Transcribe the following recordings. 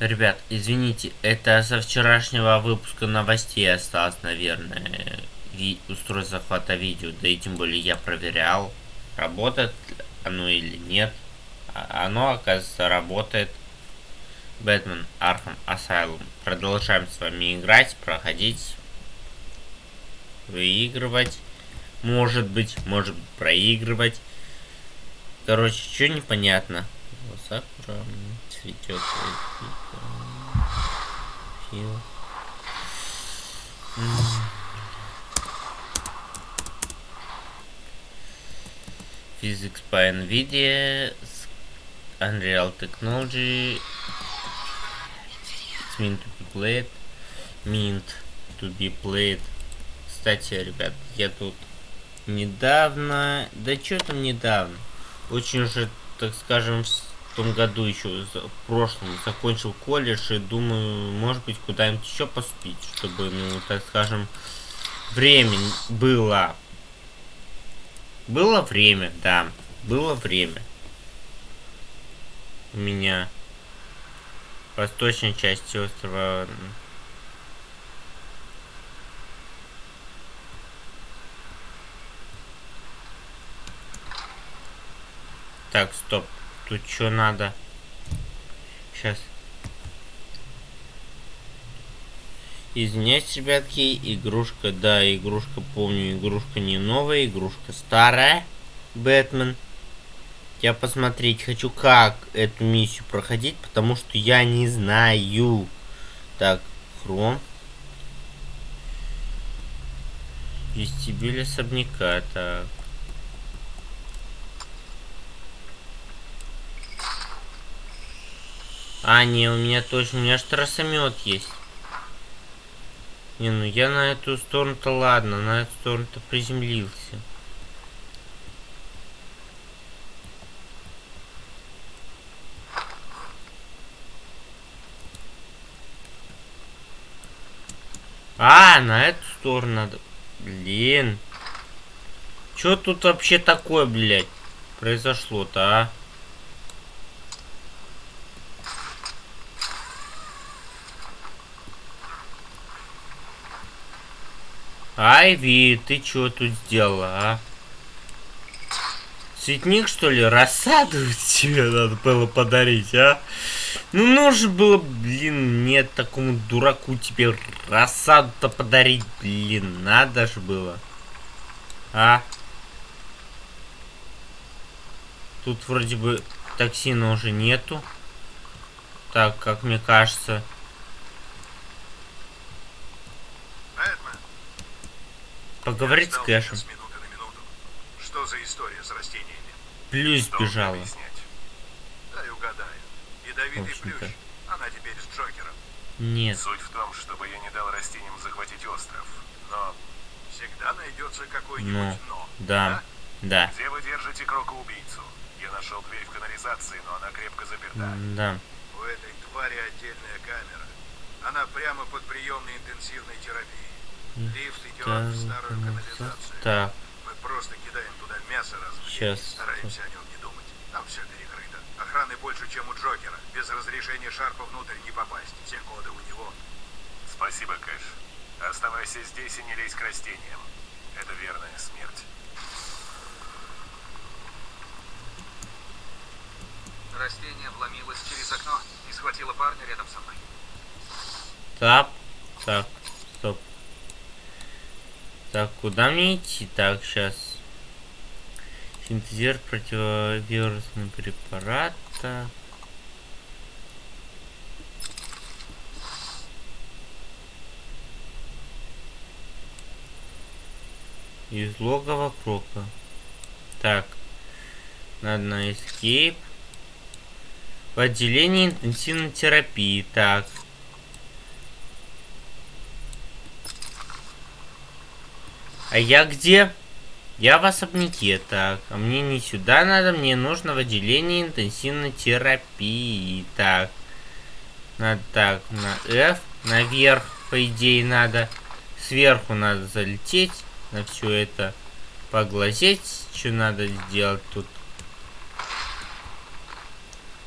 Ребят, извините, это со вчерашнего выпуска новостей осталось, наверное, ви устройство захвата видео. Да и тем более я проверял, работает оно или нет. А оно, оказывается, работает. Batman Arkham Asylum. Продолжаем с вами играть, проходить, выигрывать. Может быть, может быть, проигрывать. Короче, что непонятно. Сакура цветет. Фил. Physics по NVIDIA, Unreal Technology, it's meant to be played, mint to be played. Кстати, ребят, я тут недавно, да что там недавно, очень уже, так скажем, том году еще, в прошлом, закончил колледж и думаю, может быть, куда-нибудь еще поступить, чтобы, ну, так скажем, время было. Было время, да, было время. У меня восточной части острова Так, стоп. Тут что надо? Сейчас. Извиняюсь, ребятки, игрушка, да, игрушка, помню, игрушка не новая, игрушка старая. Бэтмен. Я посмотреть хочу, как эту миссию проходить, потому что я не знаю. Так, хром. Вестибюль особняка, так. А, не, у меня точно, у меня же трассомет есть. Не, ну я на эту сторону-то ладно, на эту сторону-то приземлился. А, на эту сторону надо. Блин. Что тут вообще такое, блядь, произошло-то, а? Айви, ты что тут сделала, а? Цветник, что ли? Рассаду тебе надо было подарить, а? Ну, нужно было, блин, нет, такому дураку тебе рассаду-то подарить, блин, надо же было. А? Тут вроде бы токсина уже нету. Так, как мне кажется. Поговорить с Кэшем. Что за история с растениями? Плюс бежала. Дай угадаю. Ядовитый плющ. Она теперь с Джокером. Нет. Суть в том, чтобы я не дал растениям захватить остров. Но всегда найдется какой-нибудь но. но. Да. Да. Где вы держите крока-убийцу? Я нашел дверь в канализации, но она крепко заперта. Да. У этой твари отдельная камера. Она прямо под приемной интенсивной терапией. Лифт идет в старую канализацию. Так. Мы просто кидаем туда мясо раз в Сейчас. день и стараемся о нем не думать. Там все перекрыто. Охраны больше, чем у Джокера. Без разрешения Шарпа внутрь не попасть. Все коды у него. Спасибо, Кэш. Оставайся здесь и не лезь к растениям. Это верная смерть. Растение вломилось через окно и схватило парня рядом со мной. Так. Так. Стоп. Так, куда мне идти? Так, сейчас. Синтезер противовирусного препарата. Из логова крока. Так. Надо на escape. В отделении интенсивной терапии. Так. А я где? Я в особняке, так. А мне не сюда надо, мне нужно в отделении интенсивной терапии. Так. Надо так, на F, наверх, по идее, надо. Сверху надо залететь, на все это поглазеть. Что надо сделать тут?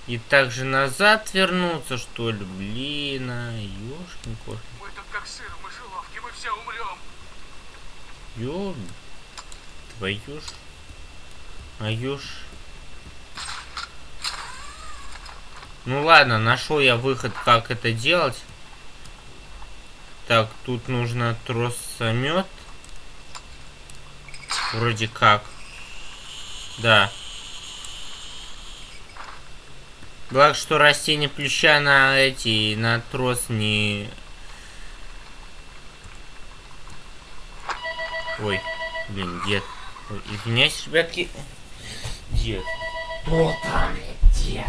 И также назад вернуться, что ли? Блин, а, ёшкин кошкин. Мы тут как сыр мы умрем. Ёб... Твою ж... Мою ж... Ну ладно, нашел я выход, как это делать. Так, тут нужно тросомет. Вроде как. Да. Благо, что растение плюща на эти, на трос не... Ой, блин, дед. Ой, извиняюсь, ребятки. Дед. Кто там, дед?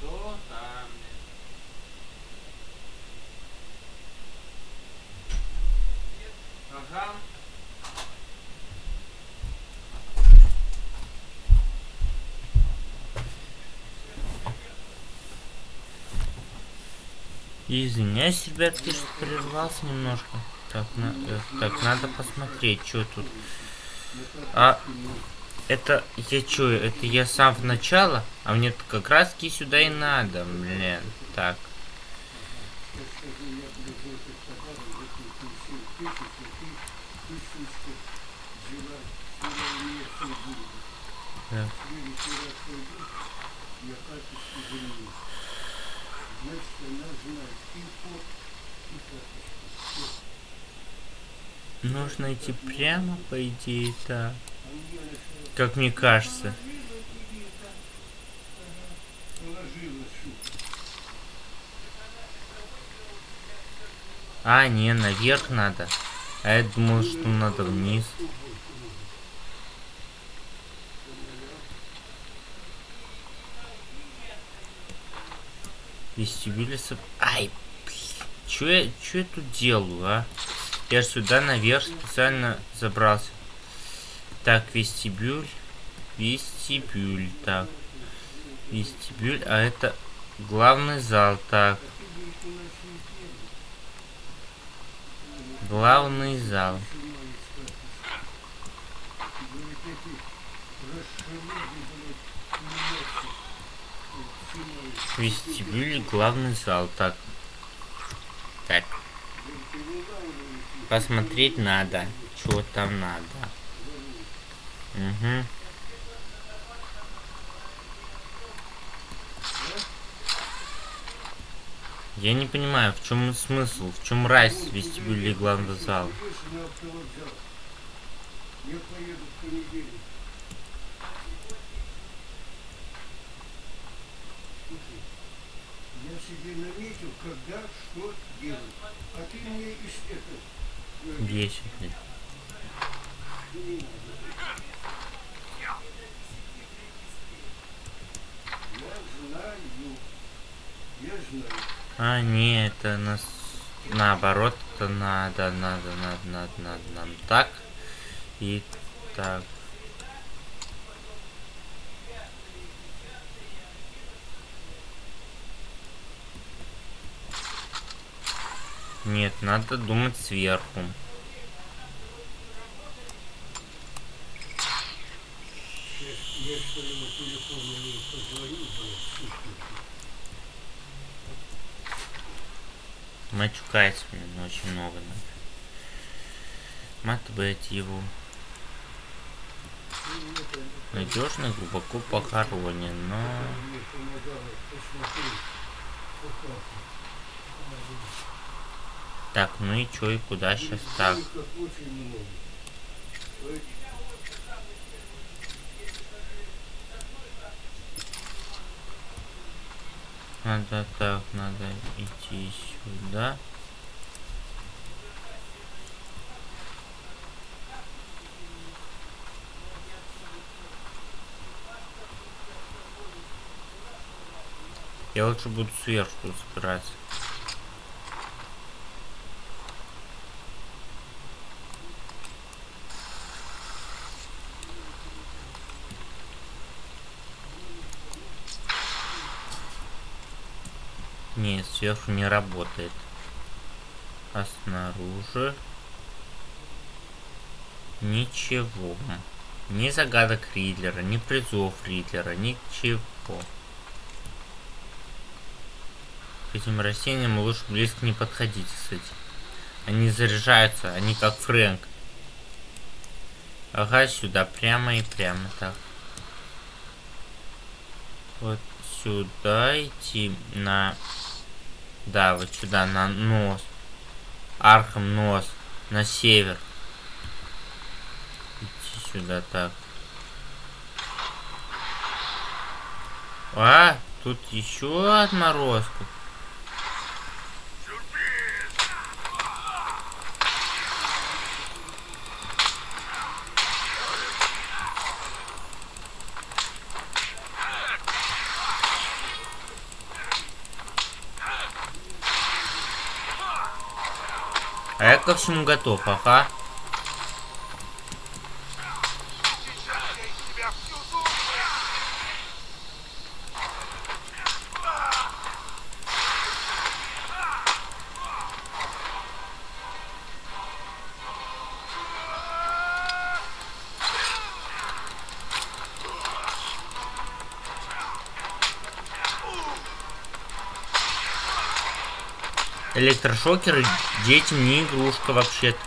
Кто там? Ага. Извиняюсь, ребятки, что прервался немножко. Так, на, э, так надо посмотреть, что тут. А это я чё, это я сам в начало? А мне как раз таки сюда и надо, блин. Так. Так. Нужно идти прямо, по идее, так. Как мне кажется. А, не, наверх надо. А я думал, что надо вниз. Вестибюлиса... Ай. Чё я, чё я тут делаю, а? Я же сюда наверх специально забрался. Так, вестибюль. Вестибюль, так. Вестибюль, а это главный зал, так. Главный зал. Вестибюль, главный зал, так. Так. Посмотреть надо, что там надо. Угу. Я не понимаю, в чем смысл, в чем разница вестибюля главного зала. Я поеду в понедельник. Слушай, я себе наметил, когда что делать. А ты мне из этого... Знаю. Я знаю. А, не, это нас наоборот, это надо, надо, надо, надо, надо, нам так и так. Нет, надо думать сверху. Я что ли на телефон ей позвоню, блядь, сутки. Матюкается, блин, очень много надо. Матбет его. Надежно, глубоко похоронен, но... Мне помогало посмотреть, пока. Так, ну и чё, и куда сейчас так? Надо так, надо идти сюда. Я лучше буду сверху собираться. Нет, сверху не работает. А снаружи ничего. Ни загадок Ридлера, ни призов Ридлера, ничего. К этим растениям лучше близко не подходить, кстати. Они заряжаются, они как Фрэнк. Ага, сюда, прямо и прямо так. Вот сюда идти на... Да, вот сюда, на North. Arkham North. На север. Идти сюда, так. А, тут еще отморозку. А я ко всему готов, ага. Электрошокеры детям не игрушка вообще-то.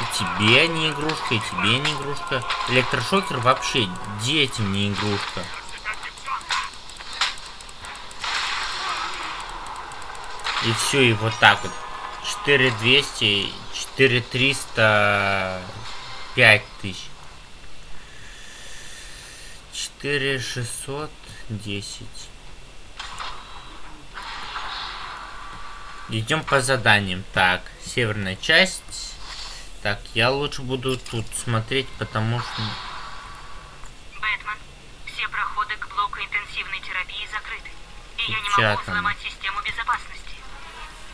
И тебе не игрушка, и тебе не игрушка. Электрошокер вообще детям не игрушка. И все, и вот так вот. 4200, 4300, 5000. 4610. Идем по заданиям. Так, северная часть. Так, я лучше буду тут смотреть, потому что... Бэтмен, все проходы к блоку интенсивной терапии закрыты. И я не могу взломать систему безопасности.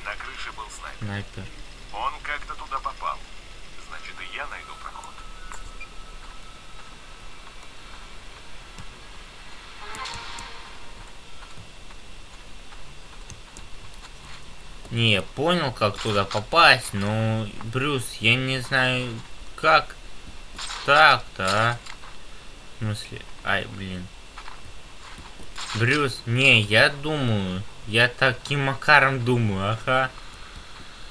На крыше был снайпер. Снайпер. Он как-то туда попал. Значит, и я найду проход. Не, понял, как туда попасть, но, Брюс, я не знаю, как так-то, а? В смысле, ай, блин. Брюс, не, я думаю, я таким макаром думаю, ага.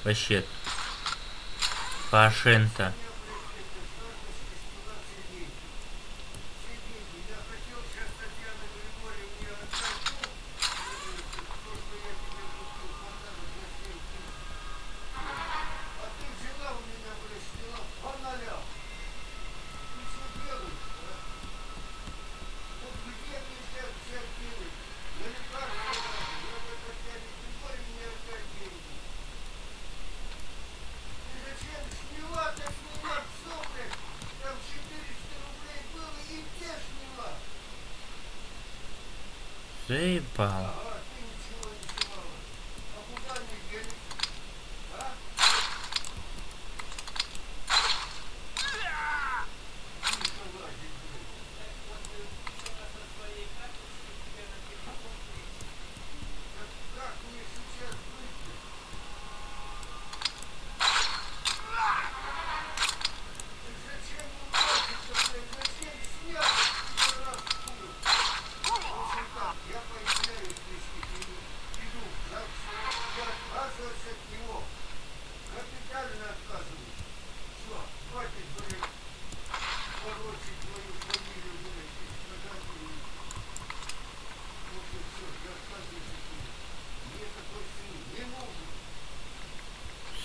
Вообще. Пашента. Я хотел сейчас Татьяна Григорьевне отдать то, что я тебе купил подарок на 7 тысяч. А ты взяла у меня, блядь, сняла по нолям. Ты что делаешь, а? Вот где мне сейчас взять денег? На лекарства надо. Надо Татьяне Григорьевне отдать деньги. Ты зачем сняла-то сняла все, блядь? Там 400 рублей было и где сняла? Заебал. Ага, ты ничего не снимала. А куда они делись? А? Тихо лазить, блин. Так как мне сейчас быть-то? Так зачем вы лазите, блядь? Зачем снял? Пидорас хуй. В общем так, я появляюсь здесь иду, иду в ЗАГС, я отказываюсь от него. Капитально отказываюсь. Все, хватит, блядь, порочить твою фамилию, блядь, и страдать ее. В общем, все, я отказываюсь от него. Мне такой сын не нужен.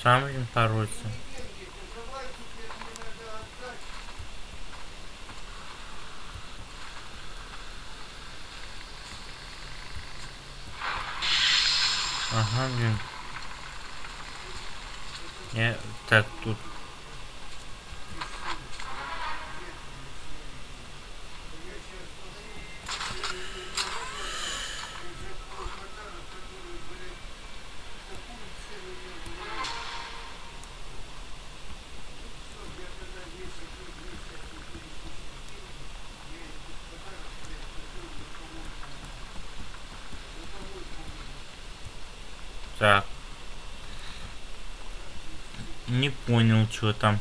Сам блин отдать. Ага, блин. Я так тут. Так. Не понял, что там.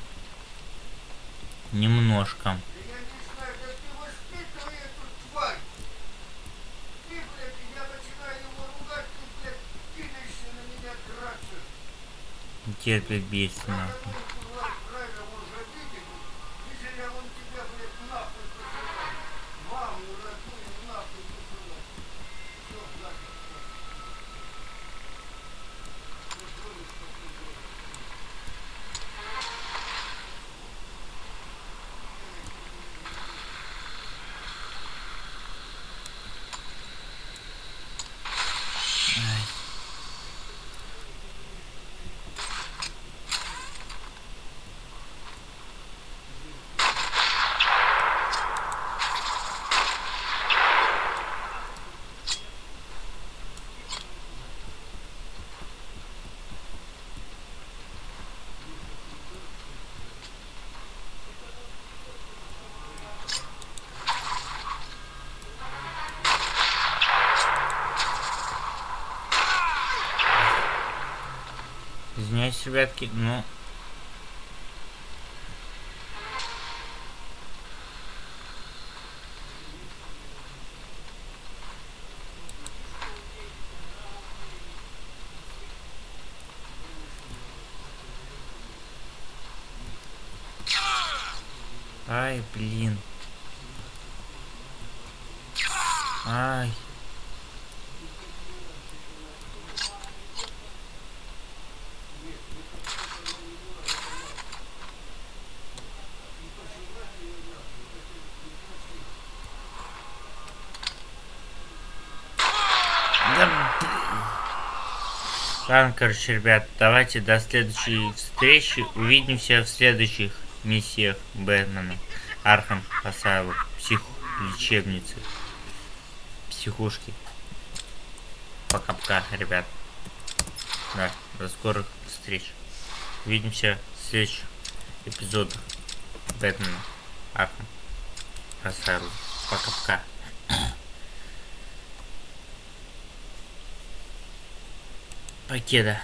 Немножко. Да я не знаю, как ты воспитывай эту тварь. Ты, блядь, я начинаю его ругать, ты, блядь, кидаешься на меня драться. Терпит бесит Надо нахуй. было, курва, правильно, может, обидеть. Если я вон тебя, блядь, нахуй посылаю. Маму родную нахуй посылаю. Всё, нахуй. Ты помнишь, что ты делаешь? Ай. Извиняюсь, ребятки, но... Ай, блин. Ай. Да, блин. Ладно, короче, ребят, давайте до следующей встречи. Увидимся в следующих миссиях Бэтмена. Arkham Asylum. Псих... лечебницы. Психушки. Пока-пока, ребят. Да, до скорых встреч. Увидимся в следующих эпизодах Бэтмена. Arkham Асайлу. Пока-пока. Покеда.